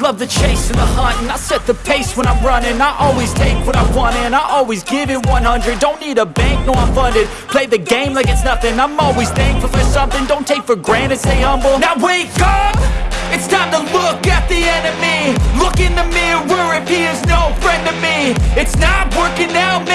the chase and the hunt And I set the pace when I'm running. I always take what I want and I always give it 100 Don't need a bank, no I'm funded. Play the game like it's nothing. I'm always thankful for something. Don't take for granted, stay humble. Now wake up! It's time to look at the enemy. Look in the mirror if he is no friend to me. It's not working out,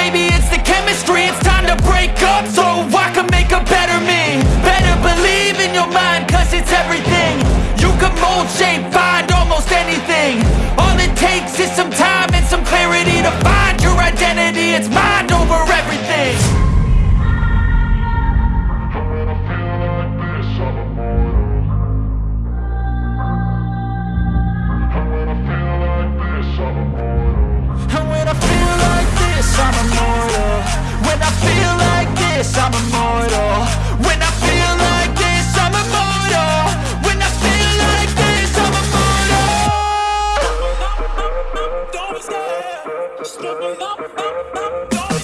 scared. Just give me up,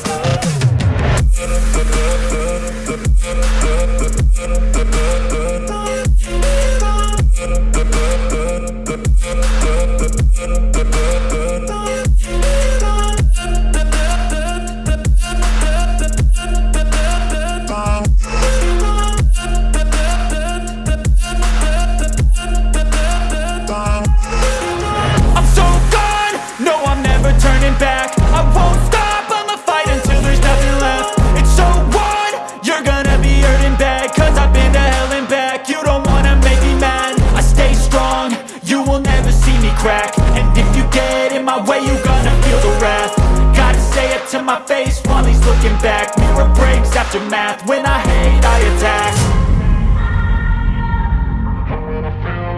to my face. While he's looking back Mirror breaks after math, when I hate I attack. And when I feel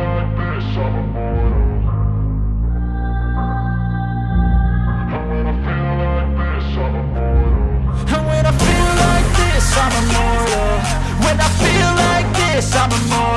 like this, I'm immortal. When I feel like this, I'm immortal